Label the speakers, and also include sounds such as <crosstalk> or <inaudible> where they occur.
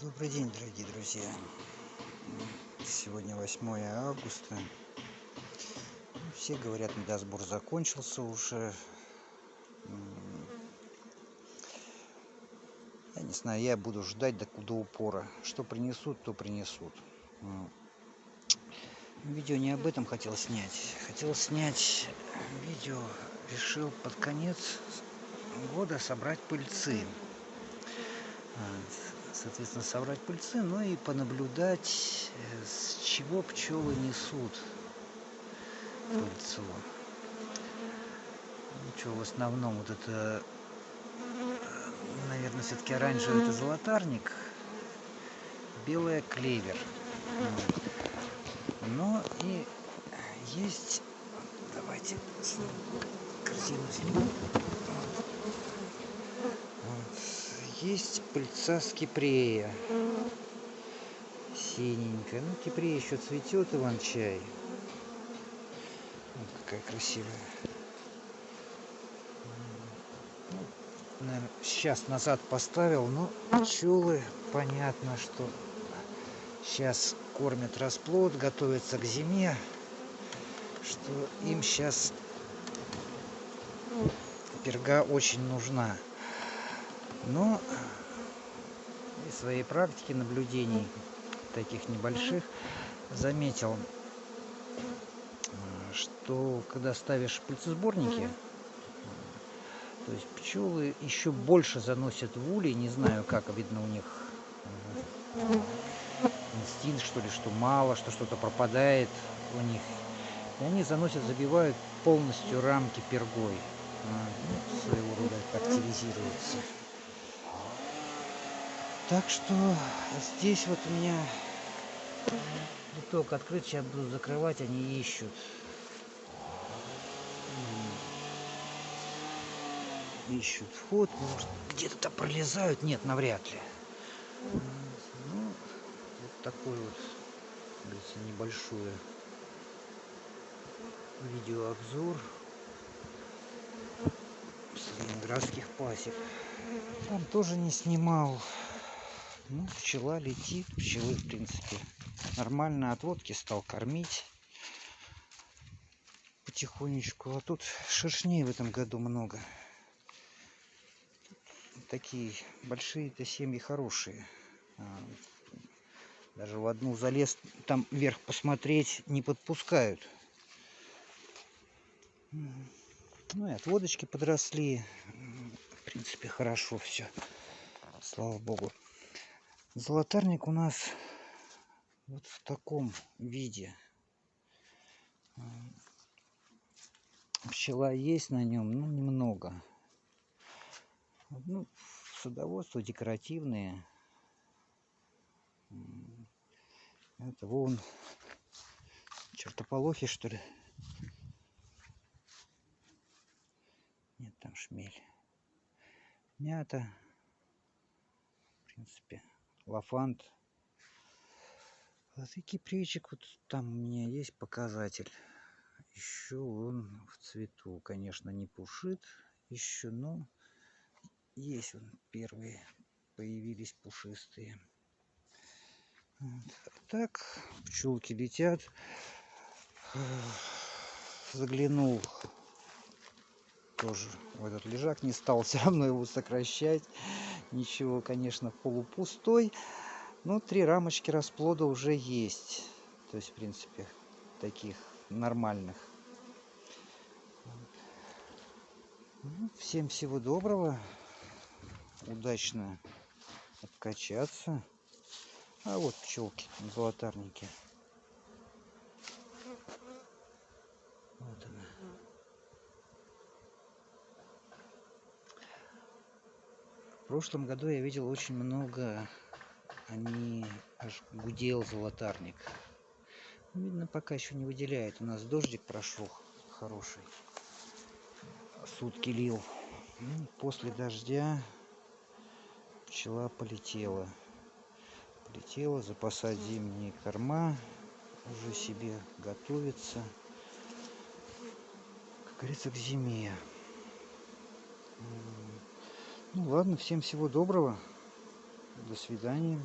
Speaker 1: Добрый день, дорогие друзья. Сегодня 8 августа. Все говорят, медосбор закончился уже. Я не знаю, я буду ждать до, до упора. Что принесут, то принесут. Видео не об этом хотел снять. Хотел снять видео, решил под конец года собрать пыльцы соответственно, собрать пыльцы, но и понаблюдать, э, с чего пчелы несут пыльцу. Ну, что, в основном вот это, э, наверное, все-таки оранжевый это золотарник, белая клевер. Но и есть, давайте корзину снимем. Есть пыльца скипрея синенькая. Ну кипрея еще цветет иван-чай вот какая красивая. Ну, наверное, сейчас назад поставил но пчелы понятно что сейчас кормят расплод готовятся к зиме что им сейчас перга очень нужна но из своей практики наблюдений таких небольших заметил что когда ставишь пыльцесборники то есть пчелы еще больше заносят в улей не знаю как видно у них инстинкт что ли что мало что что-то пропадает у них. И они заносят забивают полностью рамки пергой. Ну, своего рода активизируются так что здесь вот у меня литок открыт, сейчас буду закрывать, они ищут. Ищут вход, может где-то пролезают, нет, навряд ли. Ну, вот такой вот, говорится, небольшое видеообзор ленинградских пасек. Там тоже не снимал ну, пчела летит, пчелы, в принципе, нормально отводки стал кормить потихонечку. А тут шершней в этом году много. Такие большие-то семьи хорошие. А, даже в одну залез, там вверх посмотреть не подпускают. Ну и отводочки подросли. В принципе, хорошо все. Слава богу. Золотарник у нас вот в таком виде. Пчела есть на нем, но немного. Ну, садоводство декоративные. Это вон чертополохи, что ли. Нет, там шмель. Мята. В принципе, лафант. Вот и кипричик вот там у меня есть показатель. Еще он в цвету, конечно, не пушит еще, но есть он первые появились пушистые. Вот. Так пчелки летят. Заглянул тоже в этот лежак, не стал <laughs> все равно его сокращать. Ничего конечно полупустой. Но три рамочки расплода уже есть. То есть в принципе таких нормальных. Ну, всем всего доброго. Удачно откачаться. А вот пчелки золотарники прошлом году я видел очень много они аж гудел золотарник. Видно пока еще не выделяет. У нас дождик прошел хороший. Сутки лил. Ну, после дождя пчела полетела. Полетела запасать зимние корма уже себе готовится. Как говорится к зиме ну ладно, всем всего доброго. До свидания.